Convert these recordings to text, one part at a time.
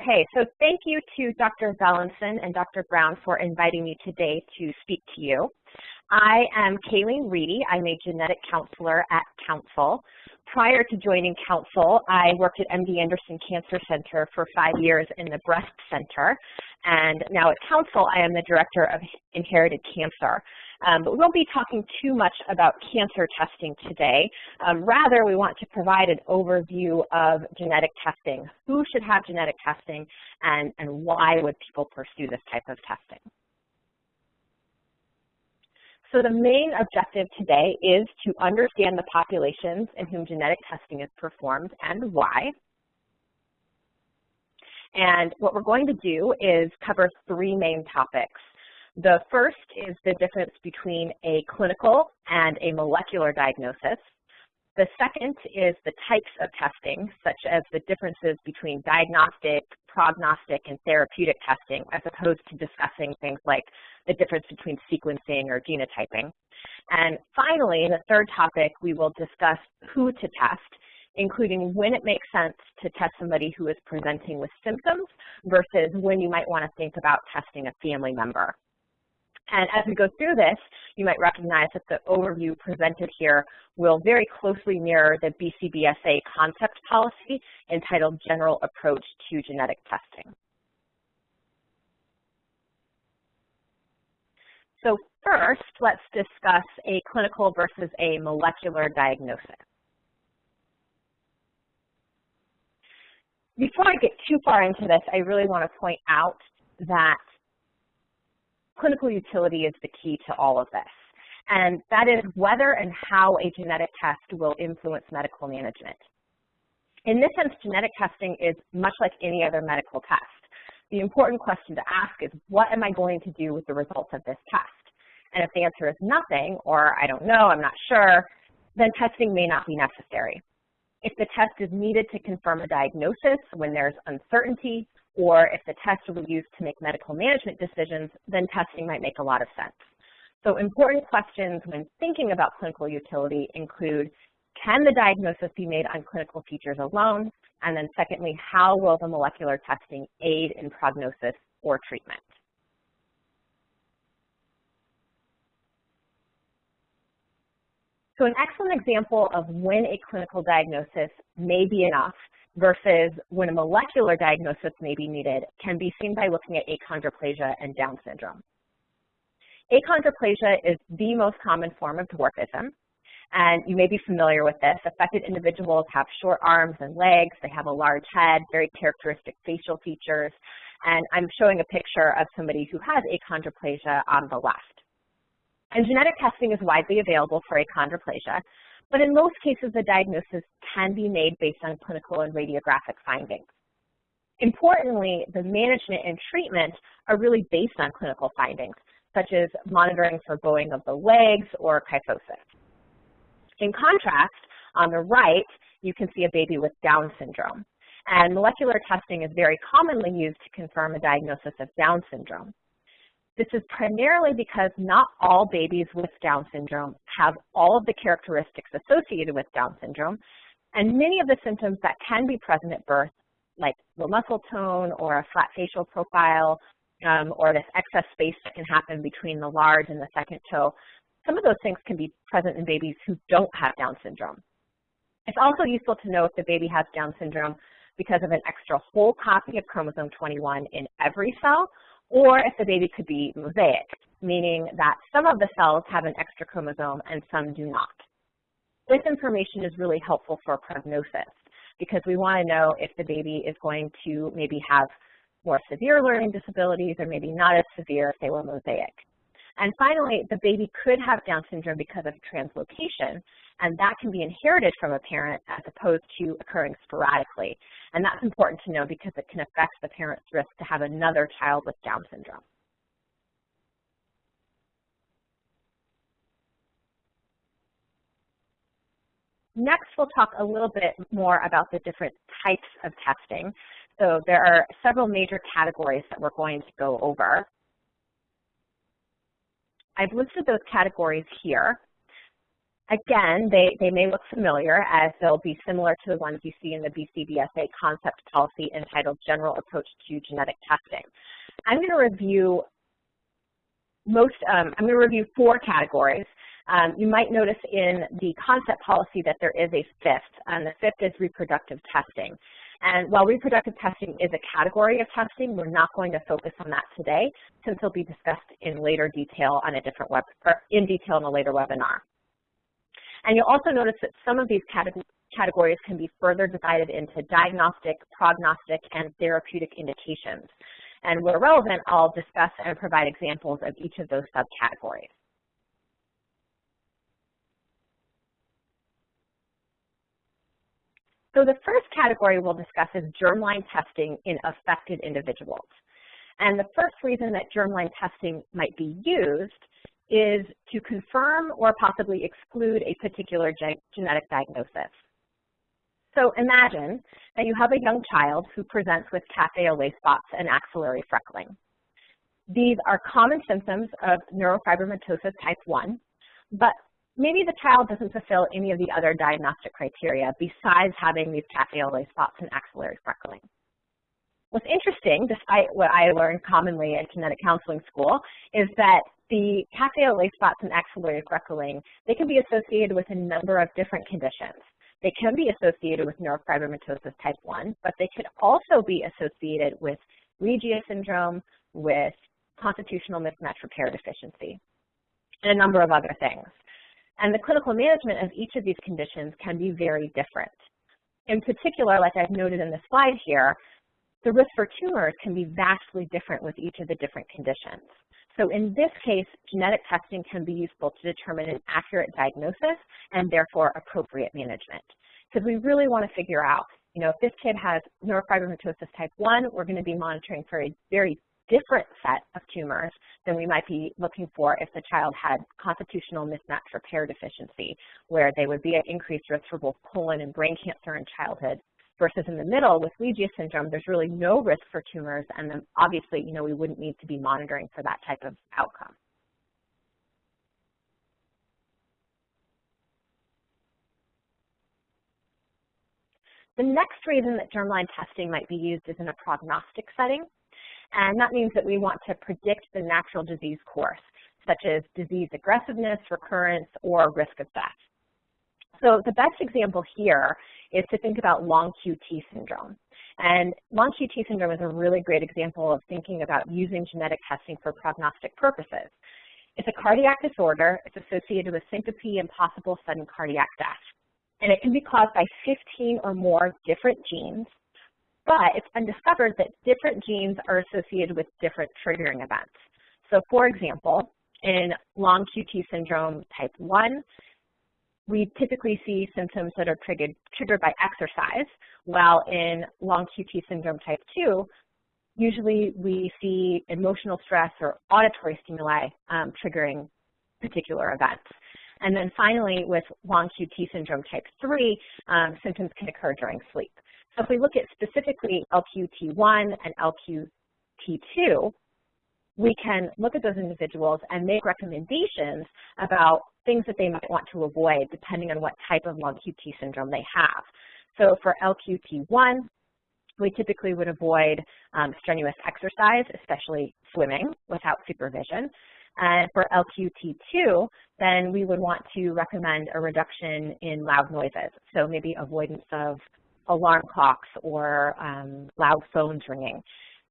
Okay, so thank you to Dr. Valenson and Dr. Brown for inviting me today to speak to you. I am Kaylene Ready. I'm a genetic counselor at Counsyl. Prior to joining Counsyl, I worked at MD Anderson Cancer Center for five years in the Breast Center. And now at Counsyl, I am the Director of Inherited Cancer. Um, but we won't be talking too much about cancer testing today. Um, rather, we want to provide an overview of genetic testing. Who should have genetic testing and, and why would people pursue this type of testing? So the main objective today is to understand the populations in whom genetic testing is performed and why. And what we're going to do is cover three main topics. The first is the difference between a clinical and a molecular diagnosis. The second is the types of testing, such as the differences between diagnostic, prognostic, and therapeutic testing, as opposed to discussing things like the difference between sequencing or genotyping. And finally, the third topic, we will discuss who to test, including when it makes sense to test somebody who is presenting with symptoms versus when you might want to think about testing a family member. And as we go through this, you might recognize that the overview presented here will very closely mirror the BCBSA concept policy entitled General Approach to Genetic Testing. So first, let's discuss a clinical versus a molecular diagnosis. Before I get too far into this, I really want to point out that clinical utility is the key to all of this. And that is whether and how a genetic test will influence medical management. In this sense, genetic testing is much like any other medical test. The important question to ask is, what am I going to do with the results of this test? And if the answer is nothing, or I don't know, I'm not sure, then testing may not be necessary. If the test is needed to confirm a diagnosis when there's uncertainty, or if the test will be used to make medical management decisions, then testing might make a lot of sense. So important questions when thinking about clinical utility include, can the diagnosis be made on clinical features alone? And then secondly, how will the molecular testing aid in prognosis or treatment? So an excellent example of when a clinical diagnosis may be enough versus when a molecular diagnosis may be needed can be seen by looking at achondroplasia and Down syndrome. Achondroplasia is the most common form of dwarfism, and you may be familiar with this. Affected individuals have short arms and legs, they have a large head, very characteristic facial features, and I'm showing a picture of somebody who has achondroplasia on the left. And genetic testing is widely available for achondroplasia, but in most cases, the diagnosis can be made based on clinical and radiographic findings. Importantly, the management and treatment are really based on clinical findings, such as monitoring for bowing of the legs or kyphosis. In contrast, on the right, you can see a baby with Down syndrome. And molecular testing is very commonly used to confirm a diagnosis of Down syndrome. This is primarily because not all babies with Down syndrome have all of the characteristics associated with Down syndrome, and many of the symptoms that can be present at birth, like low muscle tone or a flat facial profile, um, or this excess space that can happen between the large and the second toe, some of those things can be present in babies who don't have Down syndrome. It's also useful to know if the baby has Down syndrome because of an extra whole copy of chromosome 21 in every cell, or if the baby could be mosaic, meaning that some of the cells have an extra chromosome and some do not. This information is really helpful for prognosis because we want to know if the baby is going to maybe have more severe learning disabilities or maybe not as severe if they were mosaic. And finally, the baby could have Down syndrome because of translocation, and that can be inherited from a parent as opposed to occurring sporadically. And that's important to know because it can affect the parent's risk to have another child with Down syndrome. Next, we'll talk a little bit more about the different types of testing. So there are several major categories that we're going to go over. I've listed those categories here. Again, they, they may look familiar as they'll be similar to the ones you see in the BCBSA concept policy entitled General Approach to Genetic Testing. I'm going to review most, um, I'm going to review four categories. Um, you might notice in the concept policy that there is a fifth, and the fifth is reproductive testing. And while reproductive testing is a category of testing, we're not going to focus on that today since it'll be discussed in later detail on a different web, in detail in a later webinar. And you'll also notice that some of these categories can be further divided into diagnostic, prognostic, and therapeutic indications. And where relevant, I'll discuss and provide examples of each of those subcategories. So the first category we'll discuss is germline testing in affected individuals. And the first reason that germline testing might be used is to confirm or possibly exclude a particular genetic diagnosis. So imagine that you have a young child who presents with cafe au lait spots and axillary freckling. These are common symptoms of neurofibromatosis type 1, but maybe the child doesn't fulfill any of the other diagnostic criteria besides having these lait spots and axillary freckling. What's interesting, despite what I learned commonly at genetic counseling school, is that the lait spots and axillary freckling, they can be associated with a number of different conditions. They can be associated with neurofibromatosis type 1, but they could also be associated with Legius syndrome, with constitutional mismatch repair deficiency, and a number of other things. And the clinical management of each of these conditions can be very different. In particular, like I've noted in the slide here, the risk for tumors can be vastly different with each of the different conditions. So in this case, genetic testing can be useful to determine an accurate diagnosis and therefore appropriate management. Because we really want to figure out, you know, if this kid has neurofibromatosis type 1, we're going to be monitoring for a very different set of tumors than we might be looking for if the child had constitutional mismatch repair deficiency, where they would be at increased risk for both colon and brain cancer in childhood versus in the middle with Legius syndrome, there's really no risk for tumors, and then obviously, you know, we wouldn't need to be monitoring for that type of outcome. The next reason that germline testing might be used is in a prognostic setting, and that means that we want to predict the natural disease course, such as disease aggressiveness, recurrence, or risk of death. So the best example here is to think about long QT syndrome. And long QT syndrome is a really great example of thinking about using genetic testing for prognostic purposes. It's a cardiac disorder. It's associated with syncope and possible sudden cardiac death. And it can be caused by 15 or more different genes, but it's been discovered that different genes are associated with different triggering events. So for example, in long QT syndrome type 1, we typically see symptoms that are triggered, triggered by exercise, while in long QT syndrome type 2, usually we see emotional stress or auditory stimuli um, triggering particular events. And then finally, with long QT syndrome type 3, um, symptoms can occur during sleep. So if we look at specifically LQT1 and LQT2, we can look at those individuals and make recommendations about things that they might want to avoid depending on what type of long QT syndrome they have. So for LQT1, we typically would avoid um, strenuous exercise, especially swimming, without supervision. And for LQT2, then we would want to recommend a reduction in loud noises. So maybe avoidance of alarm clocks or um, loud phones ringing.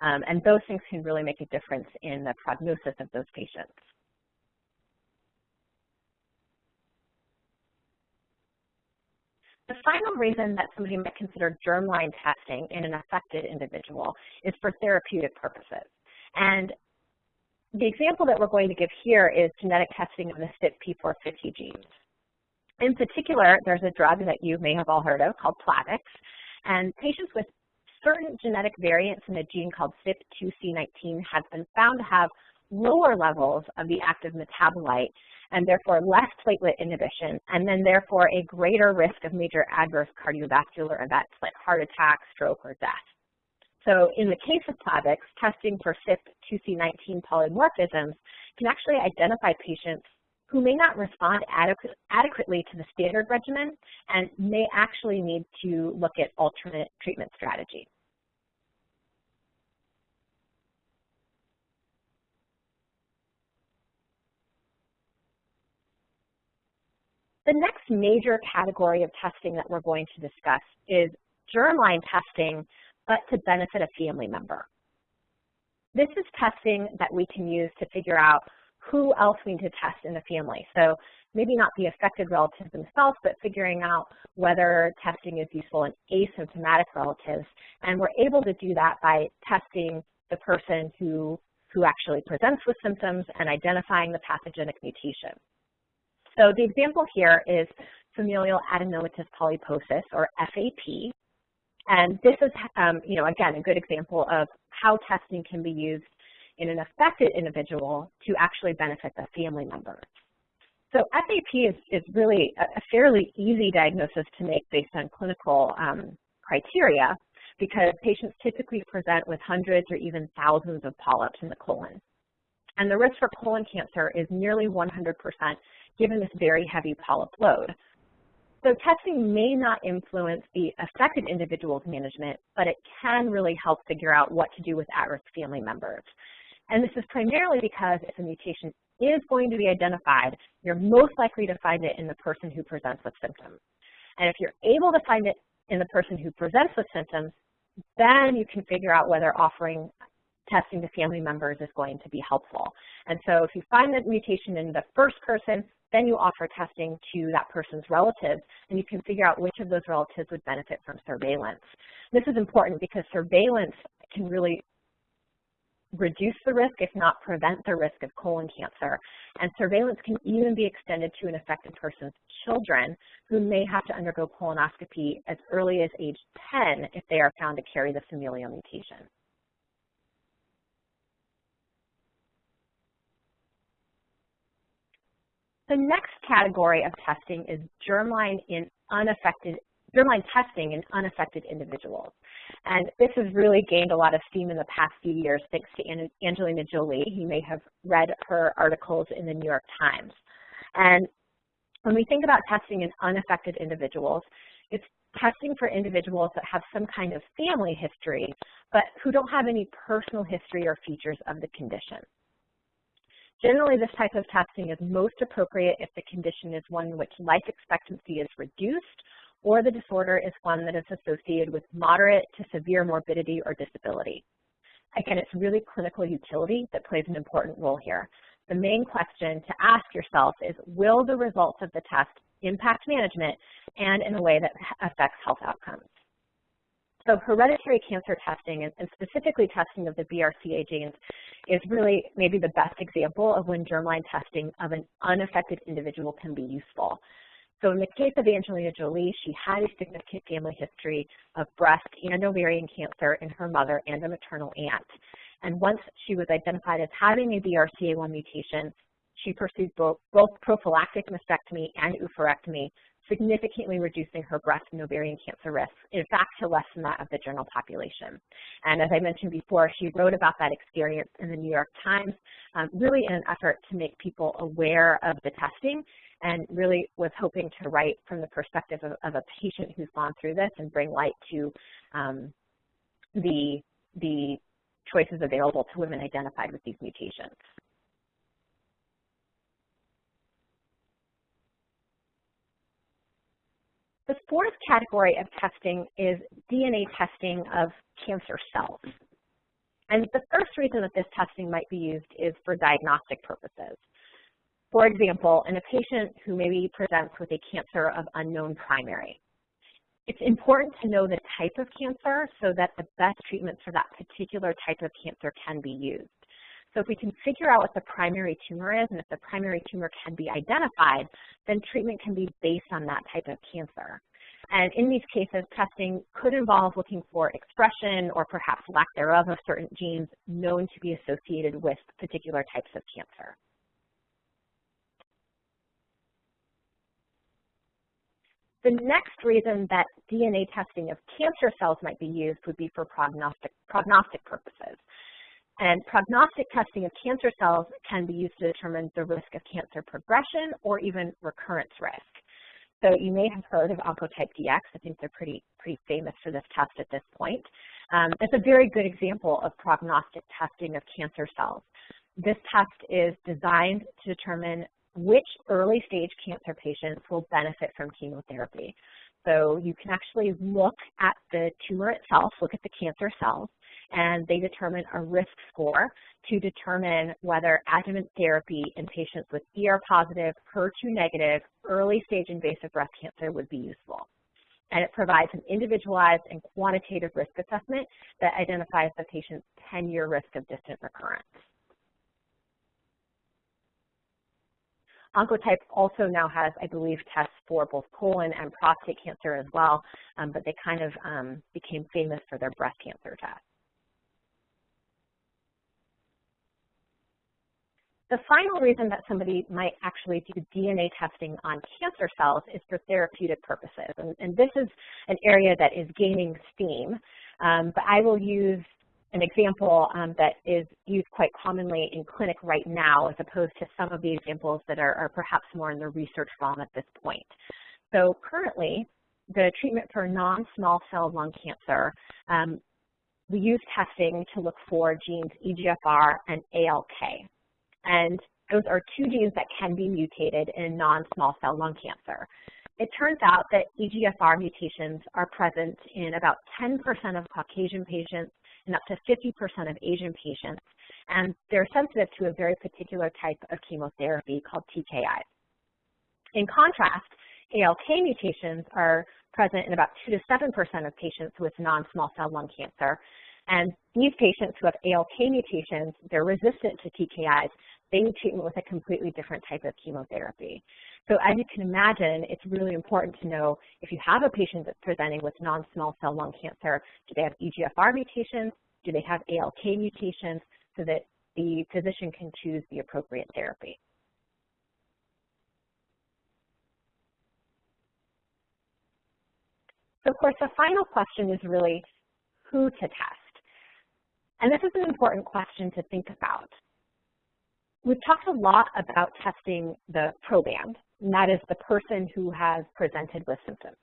Um, and those things can really make a difference in the prognosis of those patients. The final reason that somebody might consider germline testing in an affected individual is for therapeutic purposes. And the example that we're going to give here is genetic testing of the CYP450 genes. In particular, there's a drug that you may have all heard of called Plavix, and patients with certain genetic variants in a gene called CYP2C19 have been found to have lower levels of the active metabolite and therefore less platelet inhibition, and then therefore a greater risk of major adverse cardiovascular events like heart attack, stroke, or death. So in the case of Plavix, testing for CYP2C19 polymorphisms can actually identify patients who may not respond adequate, adequately to the standard regimen and may actually need to look at alternate treatment strategies. The next major category of testing that we're going to discuss is germline testing, but to benefit a family member. This is testing that we can use to figure out who else we need to test in the family. So maybe not the affected relatives themselves, but figuring out whether testing is useful in asymptomatic relatives. And we're able to do that by testing the person who, who actually presents with symptoms and identifying the pathogenic mutation. So the example here is familial adenomatous polyposis, or FAP. And this is, um, you know, again, a good example of how testing can be used in an affected individual to actually benefit the family member. So FAP is, is really a, fairly easy diagnosis to make based on clinical um, criteria because patients typically present with hundreds or even thousands of polyps in the colon. And the risk for colon cancer is nearly 100% given this very heavy polyp load. So testing may not influence the affected individual's management, but it can really help figure out what to do with at-risk family members. And this is primarily because if a mutation is going to be identified, you're most likely to find it in the person who presents with symptoms. And if you're able to find it in the person who presents with symptoms, then you can figure out whether offering testing to family members is going to be helpful. And so if you find the mutation in the first person, then you offer testing to that person's relatives, and you can figure out which of those relatives would benefit from surveillance. This is important because surveillance can really reduce the risk, if not prevent the risk of colon cancer. And surveillance can even be extended to an affected person's children who may have to undergo colonoscopy as early as age 10 if they are found to carry the familial mutation. The next category of testing is germline in unaffected germline testing in unaffected individuals. And this has really gained a lot of steam in the past few years thanks to Angelina Jolie. You may have read her articles in the New York Times. And when we think about testing in unaffected individuals, it's testing for individuals that have some kind of family history, but who don't have any personal history or features of the condition. Generally, this type of testing is most appropriate if the condition is one in which life expectancy is reduced or the disorder is one that is associated with moderate to severe morbidity or disability. Again, it's really clinical utility that plays an important role here. The main question to ask yourself is, will the results of the test impact management and in a way that affects health outcomes? So hereditary cancer testing, and specifically testing of the BRCA genes, is really maybe the best example of when germline testing of an unaffected individual can be useful. So in the case of Angelina Jolie, she had a significant family history of breast and ovarian cancer in her mother and a maternal aunt. And once she was identified as having a BRCA1 mutation, she pursued both, both prophylactic mastectomy and oophorectomy, significantly reducing her breast and ovarian cancer risks, in fact, to less than that of the general population. And as I mentioned before, she wrote about that experience in the New York Times, um, really in an effort to make people aware of the testing and really was hoping to write from the perspective of, of a patient who's gone through this and bring light to um, the, the choices available to women identified with these mutations. The fourth category of testing is DNA testing of cancer cells. And the first reason that this testing might be used is for diagnostic purposes. For example, in a patient who maybe presents with a cancer of unknown primary, it's important to know the type of cancer so that the best treatment for that particular type of cancer can be used. So if we can figure out what the primary tumor is and if the primary tumor can be identified, then treatment can be based on that type of cancer. And in these cases, testing could involve looking for expression or perhaps lack thereof of certain genes known to be associated with particular types of cancer. The next reason that DNA testing of cancer cells might be used would be for prognostic, prognostic purposes. And prognostic testing of cancer cells can be used to determine the risk of cancer progression or even recurrence risk. So you may have heard of Oncotype DX. I think they're pretty, pretty famous for this test at this point. Um, it's a very good example of prognostic testing of cancer cells. This test is designed to determine which early stage cancer patients will benefit from chemotherapy. So you can actually look at the tumor itself, look at the cancer cells, and they determine a risk score to determine whether adjuvant therapy in patients with ER positive, HER2 negative, early stage invasive breast cancer would be useful. And it provides an individualized and quantitative risk assessment that identifies the patient's 10-year risk of distant recurrence. Oncotype also now has, I believe, tests for both colon and prostate cancer as well, um, but they kind of um, became famous for their breast cancer test. The final reason that somebody might actually do DNA testing on cancer cells is for therapeutic purposes. And, and this is an area that is gaining steam, um, but I will use an example um, that is used quite commonly in clinic right now as opposed to some of the examples that are, are perhaps more in the research realm at this point. So currently, the treatment for non-small cell lung cancer, um, we use testing to look for genes EGFR and ALK. And those are two genes that can be mutated in non-small cell lung cancer. It turns out that EGFR mutations are present in about 10% of Caucasian patients and up to 50% of Asian patients, and they're sensitive to a very particular type of chemotherapy called TKI. In contrast, ALK mutations are present in about 2 to 7% of patients with non-small cell lung cancer, and these patients who have ALK mutations, they're resistant to TKIs, they treatment with a completely different type of chemotherapy. So as you can imagine, it's really important to know if you have a patient that's presenting with non-small cell lung cancer, do they have EGFR mutations? Do they have ALK mutations so that the physician can choose the appropriate therapy? So of course, the final question is really who to test. And this is an important question to think about. We've talked a lot about testing the proband, and that is the person who has presented with symptoms.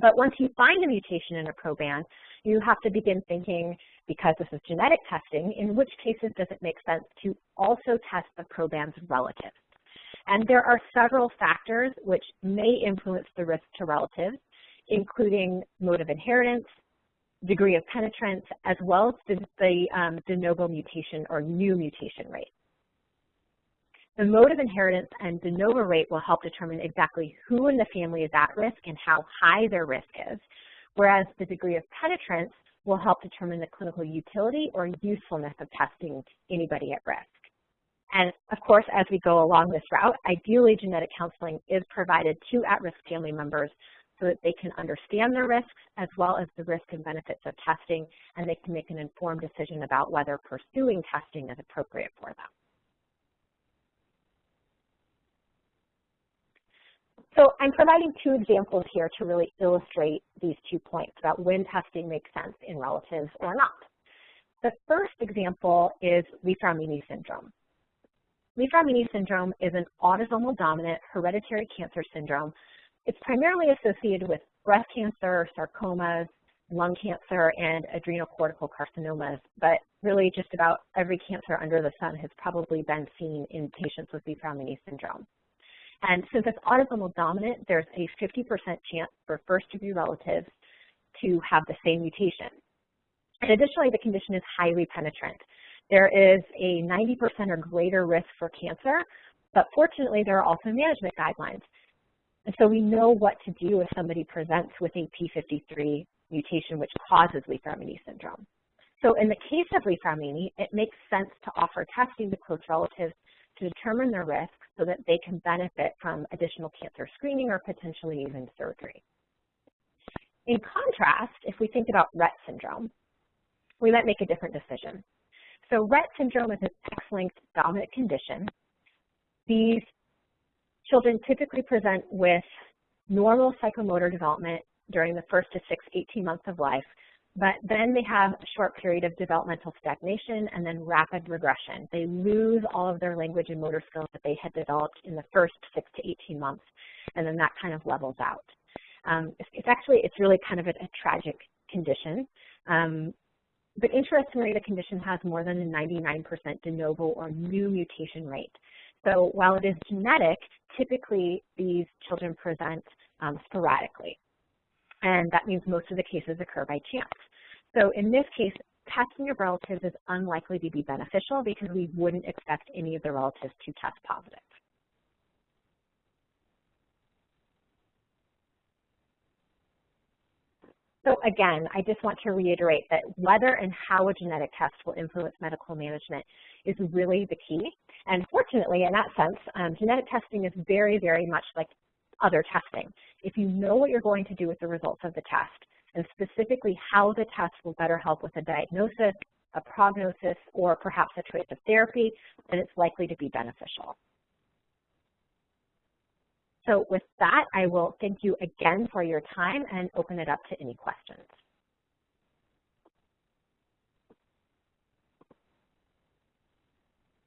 But once you find a mutation in a proband, you have to begin thinking, because this is genetic testing, in which cases does it make sense to also test the proband's relatives? And there are several factors which may influence the risk to relatives, including mode of inheritance, degree of penetrance, as well as the, the um, de novo mutation or new mutation rate. The mode of inheritance and de novo rate will help determine exactly who in the family is at risk and how high their risk is, whereas the degree of penetrance will help determine the clinical utility or usefulness of testing anybody at risk. And of course, as we go along this route, ideally genetic counseling is provided to at-risk family members so that they can understand their risks as well as the risk and benefits of testing, and they can make an informed decision about whether pursuing testing is appropriate for them. So I'm providing two examples here to really illustrate these two points about when testing makes sense in relatives or not. The first example is Li Fraumeni syndrome. Li Fraumeni syndrome is an autosomal dominant hereditary cancer syndrome. It's primarily associated with breast cancer, sarcomas, lung cancer, and adrenal cortical carcinomas, but really just about every cancer under the sun has probably been seen in patients with Li Fraumeni syndrome. And since it's autosomal dominant, there's a 50% chance for first-degree relatives to have the same mutation. And additionally, the condition is highly penetrant. There is a 90% or greater risk for cancer, but fortunately, there are also management guidelines. And so we know what to do if somebody presents with a P53 mutation which causes Li-Fraumeni syndrome. So in the case of Li-Fraumeni, it makes sense to offer testing to close relatives to determine their risk so that they can benefit from additional cancer screening or potentially even surgery. In contrast, if we think about Rett syndrome, we might make a different decision. So Rett syndrome is an X-linked dominant condition. These children typically present with normal psychomotor development during the first to six, 18 months of life, But then they have a short period of developmental stagnation and then rapid regression. They lose all of their language and motor skills that they had developed in the first six to 18 months, and then that kind of levels out. Um, it's, actually, it's really kind of a, a tragic condition. Um, but interestingly, the condition has more than a 99% de novo or new mutation rate. So while it is genetic, typically these children present um, sporadically. And that means most of the cases occur by chance. So in this case, testing of relatives is unlikely to be beneficial because we wouldn't expect any of the relatives to test positive. So again, I just want to reiterate that whether and how a genetic test will influence medical management is really the key. And fortunately, in that sense, um, genetic testing is very, very much like other testing. If you know what you're going to do with the results of the test, and specifically how the test will better help with a diagnosis, a prognosis, or perhaps a choice of therapy, then it's likely to be beneficial. So with that, I will thank you again for your time and open it up to any questions.